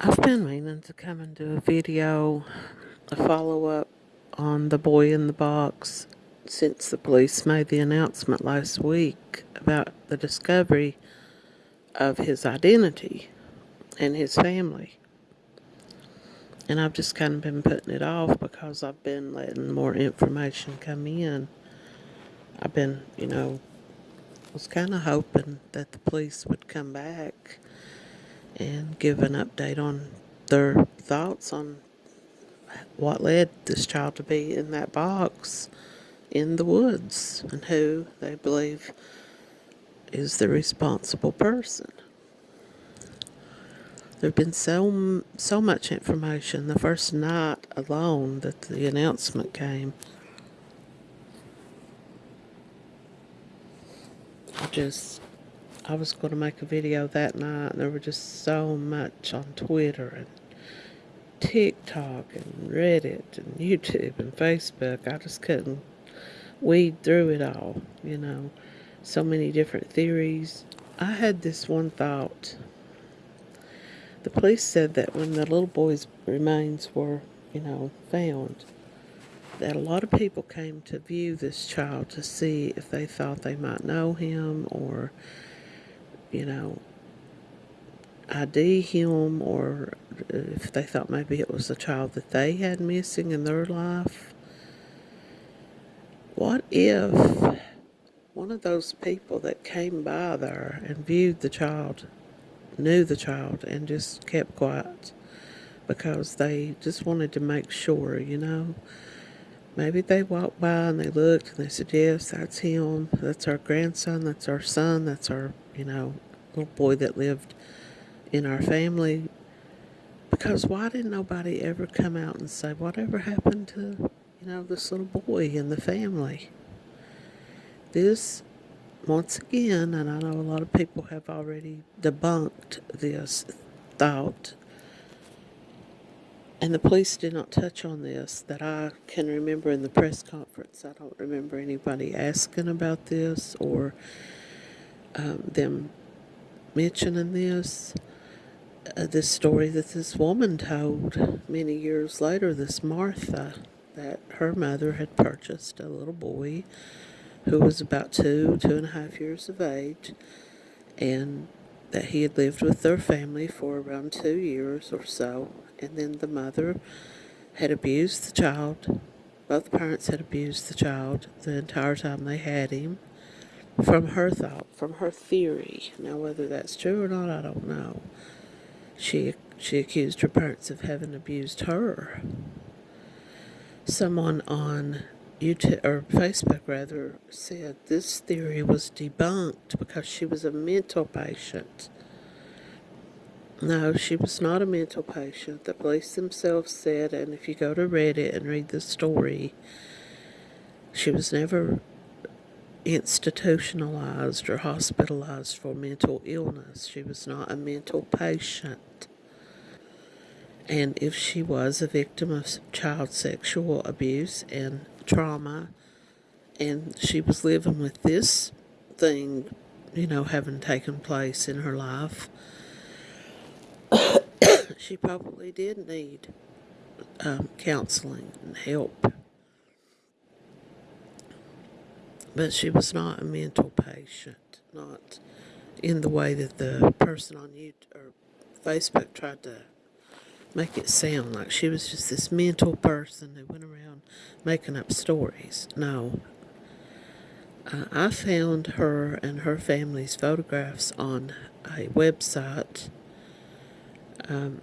I've been meaning to come and do a video, a follow up on the boy in the box since the police made the announcement last week about the discovery of his identity and his family. And I've just kind of been putting it off because I've been letting more information come in. I've been, you know, was kind of hoping that the police would come back and give an update on their thoughts on what led this child to be in that box in the woods and who they believe is the responsible person. There've been so so much information the first night alone that the announcement came. I just I was going to make a video that night, and there were just so much on Twitter and TikTok and Reddit and YouTube and Facebook. I just couldn't weed through it all, you know. So many different theories. I had this one thought. The police said that when the little boy's remains were, you know, found, that a lot of people came to view this child to see if they thought they might know him or you know, ID him or if they thought maybe it was a child that they had missing in their life. What if one of those people that came by there and viewed the child knew the child and just kept quiet because they just wanted to make sure, you know? Maybe they walked by and they looked and they said, yes, that's him. That's our grandson. That's our son. That's our, you know, little boy that lived in our family. Because why didn't nobody ever come out and say, whatever happened to, you know, this little boy in the family? This, once again, and I know a lot of people have already debunked this thought and the police did not touch on this that I can remember in the press conference. I don't remember anybody asking about this or um, them mentioning this. Uh, this story that this woman told many years later, this Martha, that her mother had purchased a little boy who was about two, two and a half years of age, and that he had lived with their family for around two years or so, and then the mother had abused the child. Both parents had abused the child the entire time they had him. From her thought, from her theory. Now, whether that's true or not, I don't know. She she accused her parents of having abused her. Someone on YouTube or Facebook rather said this theory was debunked because she was a mental patient. No, she was not a mental patient. The police themselves said, and if you go to Reddit and read the story, she was never institutionalized or hospitalized for mental illness. She was not a mental patient. And if she was a victim of child sexual abuse and trauma, and she was living with this thing, you know, having taken place in her life, she probably did need um, counseling and help. But she was not a mental patient, not in the way that the person on YouTube or Facebook tried to make it sound like she was just this mental person who went around making up stories. No. Uh, I found her and her family's photographs on a website um,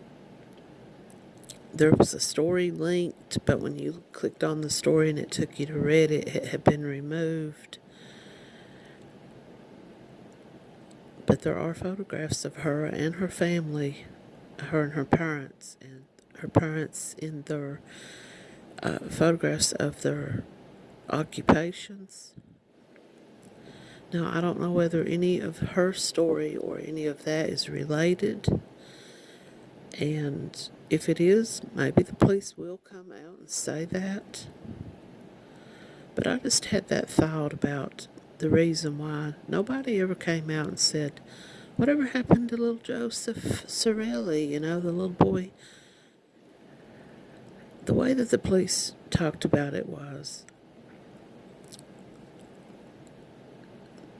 there was a story linked, but when you clicked on the story and it took you to Reddit, it had been removed. But there are photographs of her and her family, her and her parents, and her parents in their uh, photographs of their occupations. Now, I don't know whether any of her story or any of that is related. And if it is, maybe the police will come out and say that. But I just had that thought about the reason why nobody ever came out and said, Whatever happened to little Joseph Zarelli, you know, the little boy? The way that the police talked about it was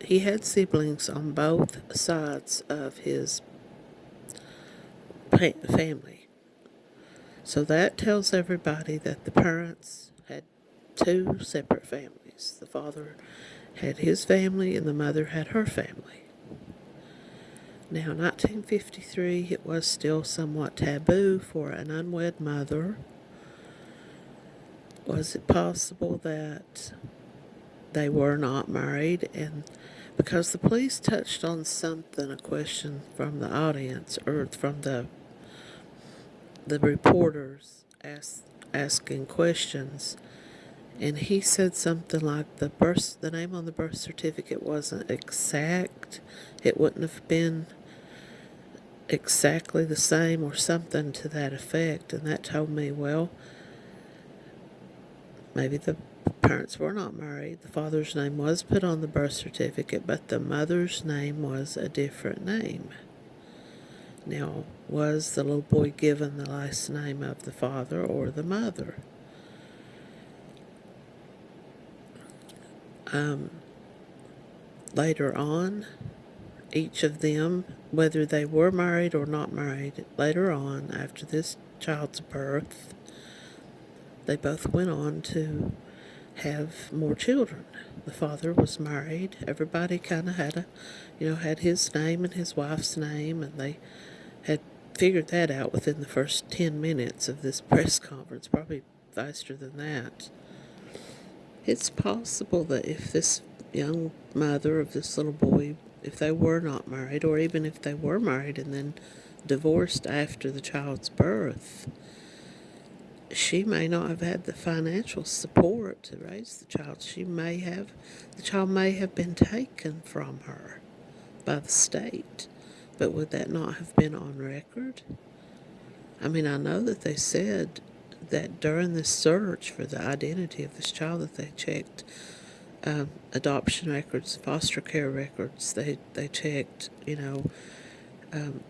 he had siblings on both sides of his family. So that tells everybody that the parents had two separate families. The father had his family and the mother had her family. Now, 1953, it was still somewhat taboo for an unwed mother. Was it possible that they were not married? And because the police touched on something, a question from the audience or from the the reporters ask, asking questions, and he said something like the birth, the name on the birth certificate wasn't exact. It wouldn't have been exactly the same or something to that effect, and that told me, well, maybe the parents were not married. The father's name was put on the birth certificate, but the mother's name was a different name. Now, was the little boy given the last name of the father or the mother? Um, later on, each of them, whether they were married or not married, later on, after this child's birth, they both went on to have more children. The father was married. Everybody kind of had a, you know, had his name and his wife's name, and they figured that out within the first 10 minutes of this press conference, probably faster than that. It's possible that if this young mother of this little boy, if they were not married, or even if they were married and then divorced after the child's birth, she may not have had the financial support to raise the child. She may have, the child may have been taken from her by the state. But would that not have been on record? I mean, I know that they said that during the search for the identity of this child that they checked um, adoption records, foster care records. They they checked, you know, um,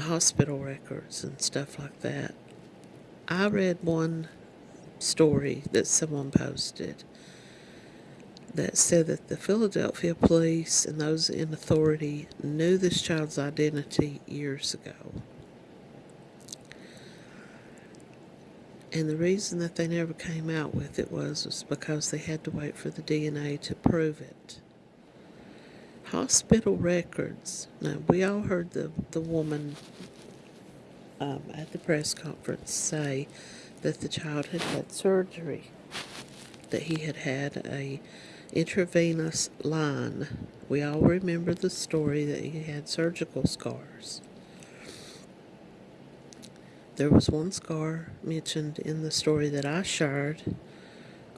hospital records and stuff like that. I read one story that someone posted that said that the Philadelphia police and those in authority knew this child's identity years ago. And the reason that they never came out with it was, was because they had to wait for the DNA to prove it. Hospital records. Now, we all heard the, the woman um, at the press conference say that the child had had surgery, that he had had a intravenous line. We all remember the story that he had surgical scars. There was one scar mentioned in the story that I shared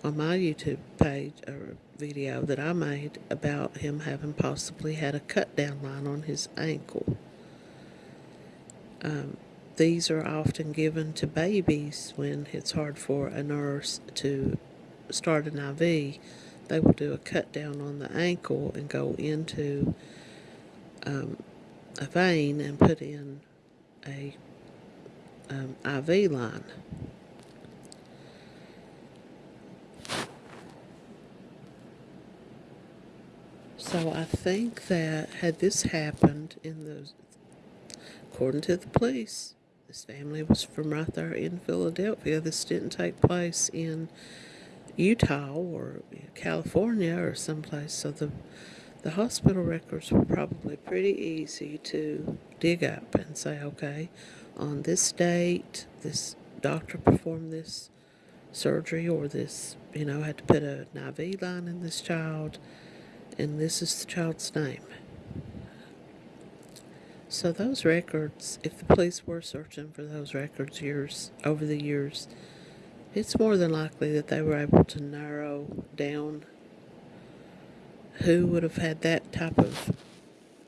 on my YouTube page or video that I made about him having possibly had a cut down line on his ankle. Um, these are often given to babies when it's hard for a nurse to start an IV they will do a cut down on the ankle and go into um, a vein and put in a um, IV line. So I think that had this happened in the, according to the police, this family was from right there in Philadelphia. This didn't take place in Utah or California or someplace. So the the hospital records were probably pretty easy to dig up and say, okay, on this date, this doctor performed this surgery or this, you know, had to put an IV line in this child, and this is the child's name. So those records, if the police were searching for those records years over the years, it's more than likely that they were able to narrow down who would have had that type of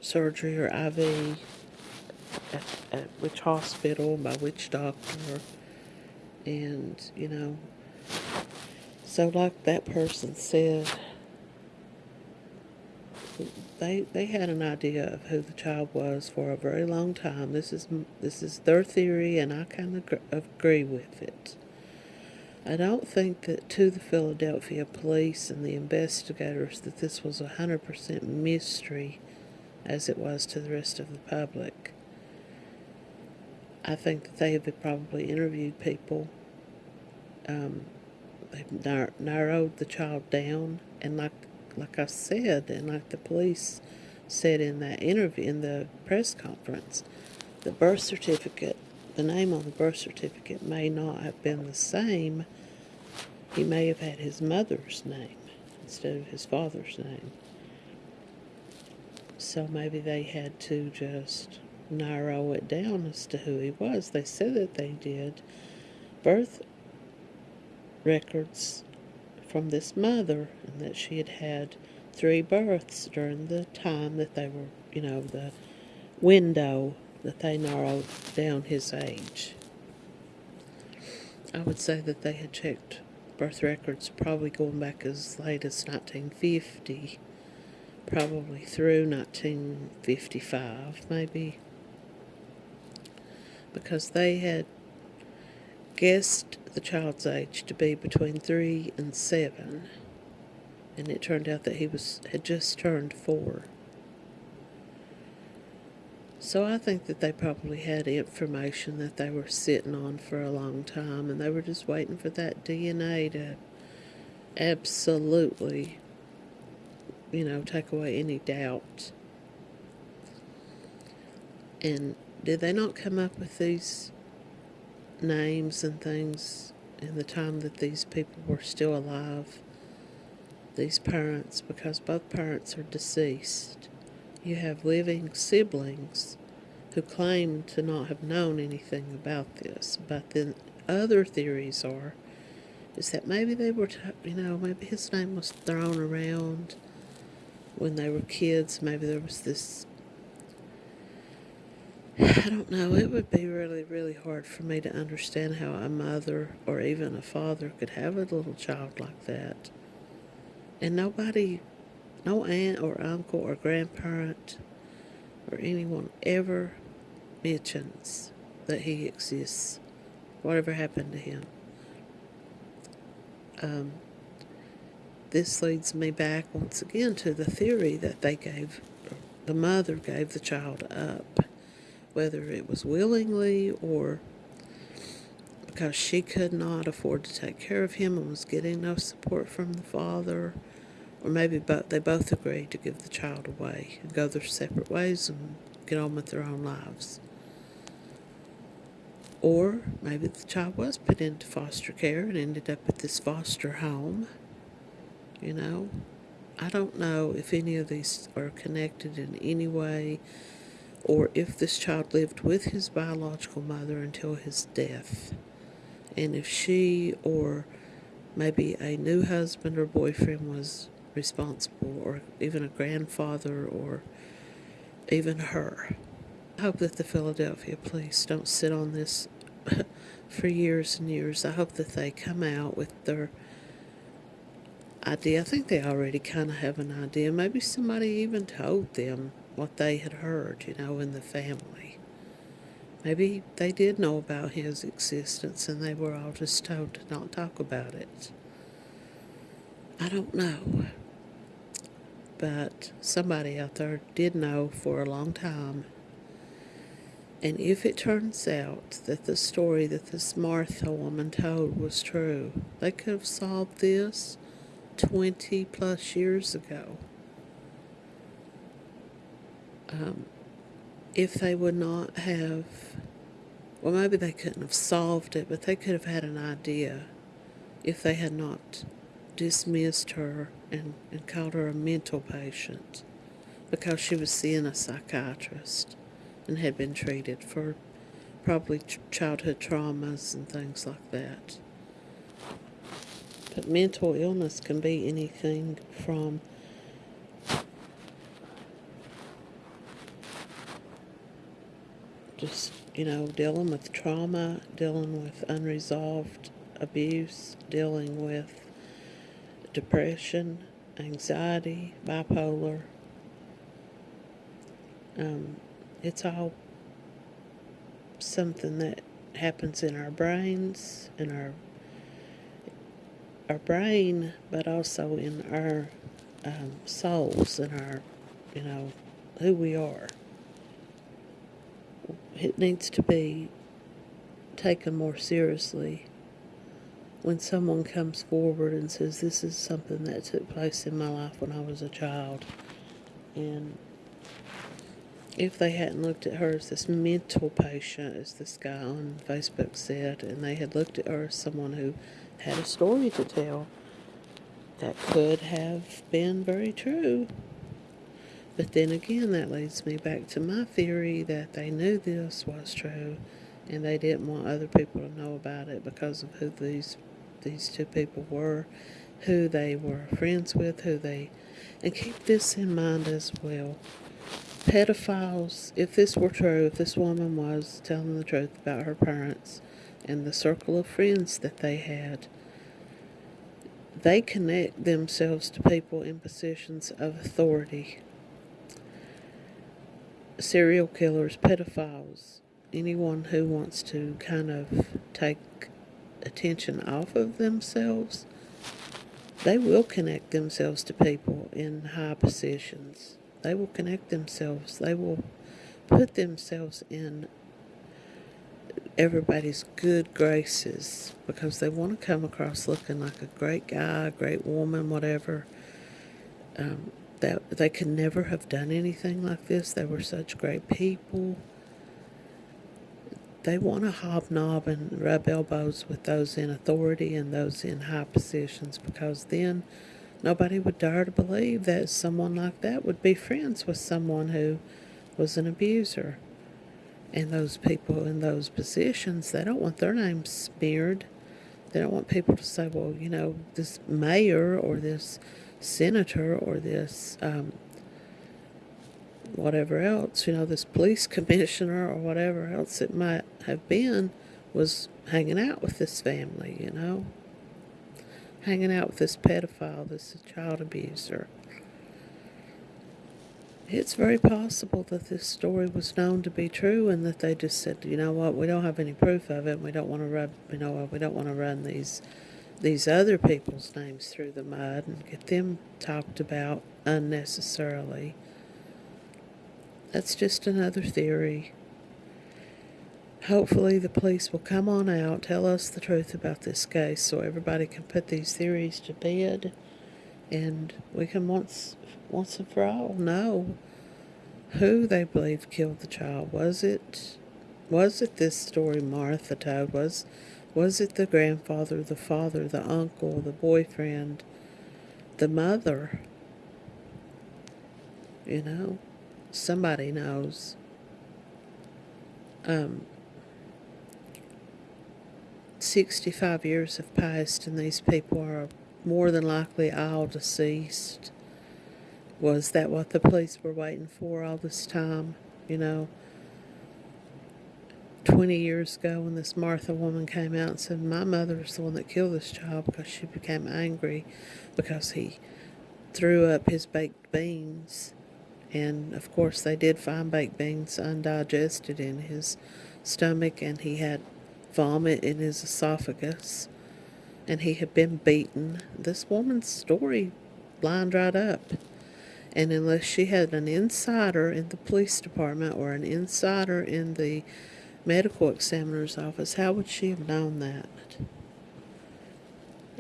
surgery or IV at, at which hospital, by which doctor, and, you know, so like that person said, they they had an idea of who the child was for a very long time. This is this is their theory, and I kind of agree with it. I don't think that to the Philadelphia police and the investigators that this was a hundred percent mystery, as it was to the rest of the public. I think that they have probably interviewed people. Um, they've nar- narrowed the child down, and like like I said, and like the police said in that interview in the press conference, the birth certificate, the name on the birth certificate may not have been the same. He may have had his mother's name instead of his father's name. So maybe they had to just narrow it down as to who he was. They said that they did birth records from this mother and that she had had three births during the time that they were, you know, the window that they narrowed down his age. I would say that they had checked birth records probably going back as late as 1950, probably through 1955, maybe, because they had guessed the child's age to be between three and seven, and it turned out that he was had just turned four. So I think that they probably had information that they were sitting on for a long time, and they were just waiting for that DNA to absolutely, you know, take away any doubt. And did they not come up with these names and things in the time that these people were still alive, these parents, because both parents are deceased. You have living siblings who claim to not have known anything about this, but then other theories are is that maybe they were, you know, maybe his name was thrown around when they were kids. Maybe there was this I don't know. It would be really, really hard for me to understand how a mother or even a father could have a little child like that. And nobody, no aunt or uncle or grandparent or anyone ever mentions that he exists. Whatever happened to him. Um, this leads me back once again to the theory that they gave, the mother gave the child up whether it was willingly or because she could not afford to take care of him and was getting no support from the father, or maybe both, they both agreed to give the child away and go their separate ways and get on with their own lives. Or maybe the child was put into foster care and ended up at this foster home. You know, I don't know if any of these are connected in any way or if this child lived with his biological mother until his death, and if she or maybe a new husband or boyfriend was responsible, or even a grandfather, or even her. I hope that the Philadelphia police don't sit on this for years and years. I hope that they come out with their idea. I think they already kind of have an idea. Maybe somebody even told them what they had heard, you know, in the family. Maybe they did know about his existence and they were all just told to not talk about it. I don't know. But somebody out there did know for a long time. And if it turns out that the story that this Martha woman told was true, they could have solved this 20 plus years ago um, if they would not have, well, maybe they couldn't have solved it, but they could have had an idea if they had not dismissed her and, and called her a mental patient because she was seeing a psychiatrist and had been treated for probably ch- childhood traumas and things like that. But mental illness can be anything from just, you know, dealing with trauma, dealing with unresolved abuse, dealing with depression, anxiety, bipolar, Um, it's all something that happens in our brains, in our our brain, but also in our um, souls and our, you know, who we are. It needs to be taken more seriously when someone comes forward and says, This is something that took place in my life when I was a child. And if they hadn't looked at her as this mental patient, as this guy on Facebook said, and they had looked at her as someone who had a story to tell, that could have been very true. But then again, that leads me back to my theory that they knew this was true and they didn't want other people to know about it because of who these these two people were, who they were friends with, who they and keep this in mind as well. Pedophiles, if this were true, if this woman was telling the truth about her parents and the circle of friends that they had, they connect themselves to people in positions of authority. Serial killers, pedophiles, anyone who wants to kind of take attention off of themselves, they will connect themselves to people in high positions. They will connect themselves. They will put themselves in everybody's good graces because they want to come across looking like a great guy, a great woman, whatever. Um, that they could never have done anything like this. They were such great people. They want to hobnob and rub elbows with those in authority and those in high positions because then nobody would dare to believe that someone like that would be friends with someone who was an abuser. And those people in those positions, they don't want their names smeared. They don't want people to say, well, you know, this mayor or this senator or this um, whatever else, you know, this police commissioner or whatever else it might have been was hanging out with this family, you know, hanging out with this pedophile, this child abuser. It's very possible that this story was known to be true and that they just said, you know what, we don't have any proof of it. And we don't want to run, you know, we don't want to run these these other people's names through the mud and get them talked about unnecessarily. That's just another theory. Hopefully, the police will come on out, tell us the truth about this case so everybody can put these theories to bed and we can once, once and for all know who they believe killed the child. Was it, was it this story Martha told? Was, was it the grandfather, the father, the uncle, the boyfriend, the mother? You know? Somebody knows. Um, 65 years have passed, and these people are more than likely all deceased. Was that what the police were waiting for all this time? You know, 20 years ago when this Martha woman came out and said, My mother mother's the one that killed this child because she became angry because he threw up his baked beans and of course, they did find baked beans undigested in his stomach, and he had vomit in his esophagus, and he had been beaten. This woman's story lined right up. And unless she had an insider in the police department or an insider in the medical examiner's office, how would she have known that?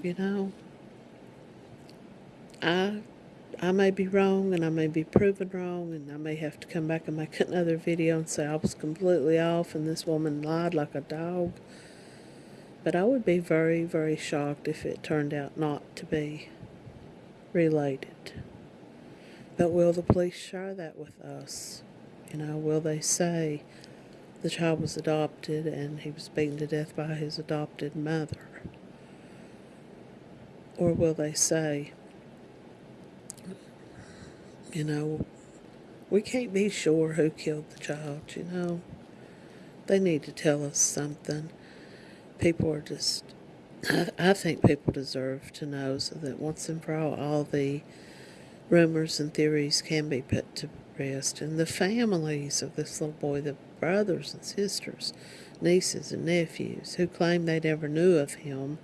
You know, I I may be wrong and I may be proven wrong and I may have to come back and make another video and say I was completely off and this woman lied like a dog. But I would be very, very shocked if it turned out not to be related. But will the police share that with us? You know, will they say the child was adopted and he was beaten to death by his adopted mother? Or will they say you know, we can't be sure who killed the child, you know. They need to tell us something. People are just, I, I think people deserve to know so that once and for all, all the rumors and theories can be put to, rest. And the families of this little boy, the brothers and sisters, nieces and nephews, who claimed they never knew of him.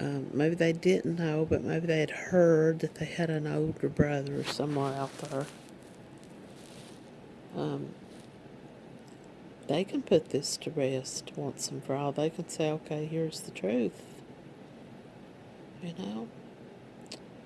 Um, maybe they didn't know, but maybe they had heard that they had an older brother somewhere out there. Um, they can put this to rest once and for all. They can say, okay, here's the truth. You know?